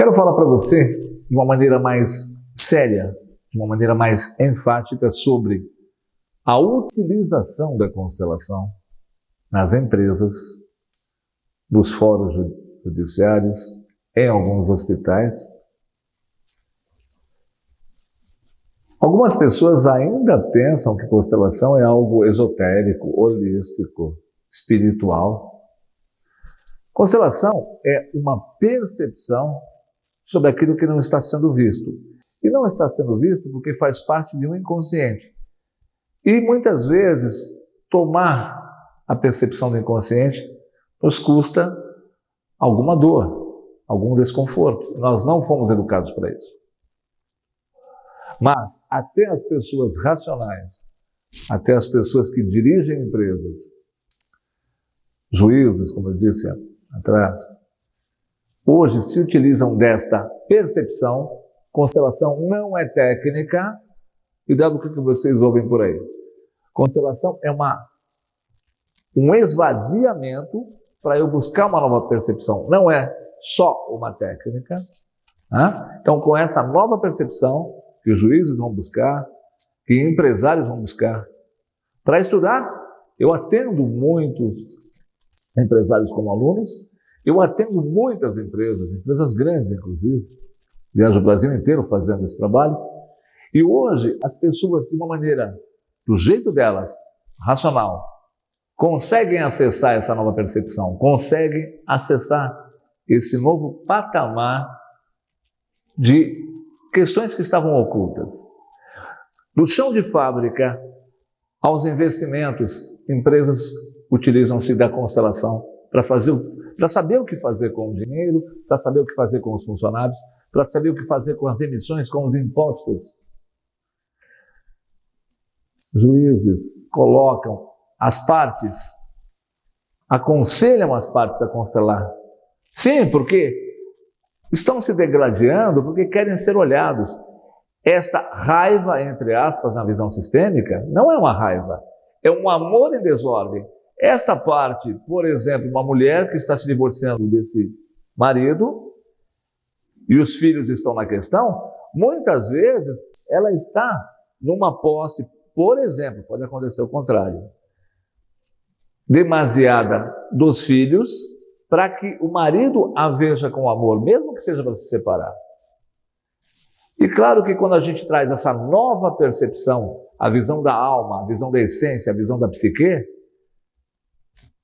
Quero falar para você de uma maneira mais séria, de uma maneira mais enfática sobre a utilização da constelação nas empresas, nos fóruns judiciários, em alguns hospitais. Algumas pessoas ainda pensam que constelação é algo esotérico, holístico, espiritual. Constelação é uma percepção sobre aquilo que não está sendo visto. E não está sendo visto porque faz parte de um inconsciente. E muitas vezes tomar a percepção do inconsciente nos custa alguma dor, algum desconforto. Nós não fomos educados para isso. Mas até as pessoas racionais, até as pessoas que dirigem empresas, juízes, como eu disse atrás, hoje se utilizam desta percepção. Constelação não é técnica, e dado o que vocês ouvem por aí. Constelação é uma, um esvaziamento para eu buscar uma nova percepção. Não é só uma técnica. Né? Então, com essa nova percepção que os juízes vão buscar, que empresários vão buscar, para estudar, eu atendo muitos empresários como alunos, eu atendo muitas empresas, empresas grandes inclusive, viajo o Brasil inteiro fazendo esse trabalho, e hoje as pessoas, de uma maneira, do jeito delas, racional, conseguem acessar essa nova percepção, conseguem acessar esse novo patamar de questões que estavam ocultas. Do chão de fábrica aos investimentos, empresas utilizam-se da constelação para fazer, para saber o que fazer com o dinheiro, para saber o que fazer com os funcionários, para saber o que fazer com as demissões, com os impostos juízes colocam as partes, aconselham as partes a constelar. Sim, porque estão se degradando porque querem ser olhados. Esta raiva, entre aspas, na visão sistêmica, não é uma raiva, é um amor em desordem. Esta parte, por exemplo, uma mulher que está se divorciando desse marido e os filhos estão na questão, muitas vezes ela está numa posse por exemplo, pode acontecer o contrário. Demasiada dos filhos para que o marido a veja com amor, mesmo que seja para se separar. E claro que quando a gente traz essa nova percepção, a visão da alma, a visão da essência, a visão da psique,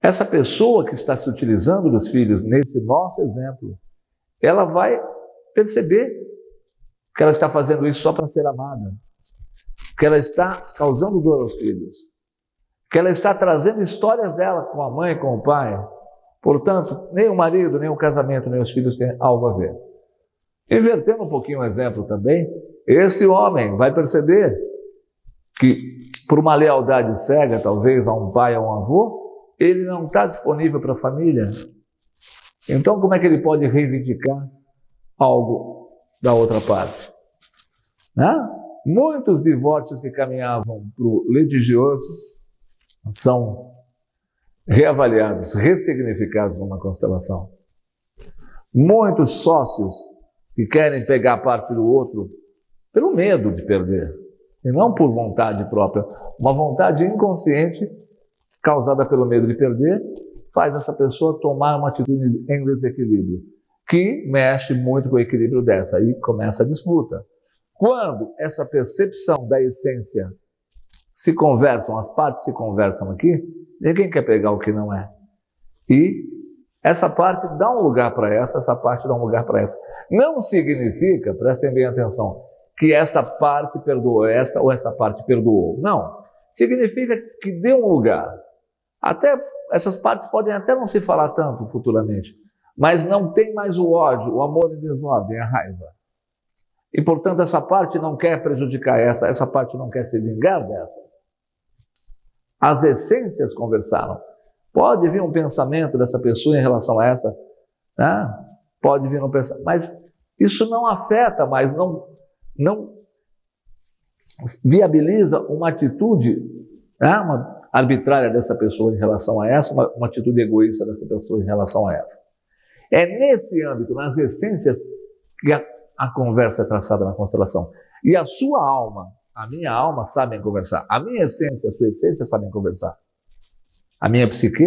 essa pessoa que está se utilizando dos filhos nesse nosso exemplo, ela vai perceber que ela está fazendo isso só para ser amada, que ela está causando dor aos filhos, que ela está trazendo histórias dela com a mãe, com o pai. Portanto, nem o marido, nem o casamento, nem os filhos têm algo a ver. Invertendo um pouquinho o exemplo também, esse homem vai perceber que, por uma lealdade cega, talvez, a um pai, a um avô, ele não está disponível para a família. Então, como é que ele pode reivindicar algo da outra parte? Né? Muitos divórcios que caminhavam para o litigioso são reavaliados, ressignificados numa constelação. Muitos sócios que querem pegar parte do outro pelo medo de perder, e não por vontade própria, uma vontade inconsciente causada pelo medo de perder, faz essa pessoa tomar uma atitude em desequilíbrio, que mexe muito com o equilíbrio dessa, aí começa a disputa. Quando essa percepção da essência se conversam, as partes se conversam aqui, ninguém quer pegar o que não é. E essa parte dá um lugar para essa, essa parte dá um lugar para essa. Não significa, prestem bem atenção, que esta parte perdoou esta ou essa parte perdoou. Não. Significa que deu um lugar. Até essas partes podem até não se falar tanto futuramente, mas não tem mais o ódio, o amor em desordem, a raiva. E, portanto, essa parte não quer prejudicar essa, essa parte não quer se vingar dessa. As essências conversaram. Pode vir um pensamento dessa pessoa em relação a essa, né? pode vir um pensamento, mas isso não afeta mais, não, não viabiliza uma atitude né? uma arbitrária dessa pessoa em relação a essa, uma, uma atitude egoísta dessa pessoa em relação a essa. É nesse âmbito, nas essências, que a, a conversa é traçada na constelação. E a sua alma, a minha alma sabem conversar. A minha essência, a sua essência sabem conversar. A minha psique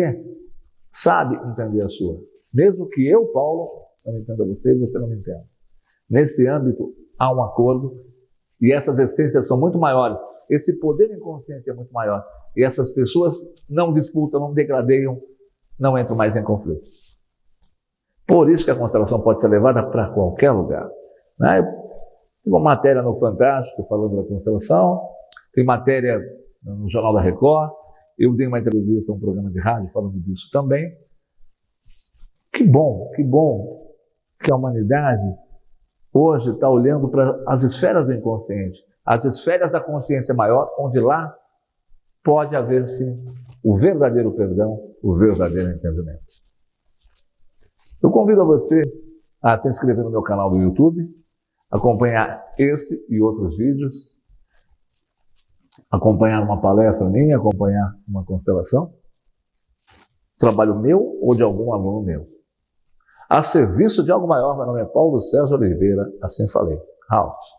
sabe entender a sua. Mesmo que eu, Paulo, não entenda você e você não me entenda. Nesse âmbito, há um acordo e essas essências são muito maiores. Esse poder inconsciente é muito maior. E essas pessoas não disputam, não degradeiam, não entram mais em conflito. Por isso que a constelação pode ser levada para qualquer lugar. Né? Tem uma matéria no Fantástico falando da constelação, tem matéria no Jornal da Record, eu dei uma entrevista a um programa de rádio falando disso também. Que bom, que bom que a humanidade hoje está olhando para as esferas do inconsciente, as esferas da consciência maior, onde lá pode haver sim o verdadeiro perdão, o verdadeiro entendimento. Eu convido a você a se inscrever no meu canal do YouTube, acompanhar esse e outros vídeos, acompanhar uma palestra minha, acompanhar uma constelação, trabalho meu ou de algum aluno meu. A serviço de algo maior, meu nome é Paulo César Oliveira, assim falei. House.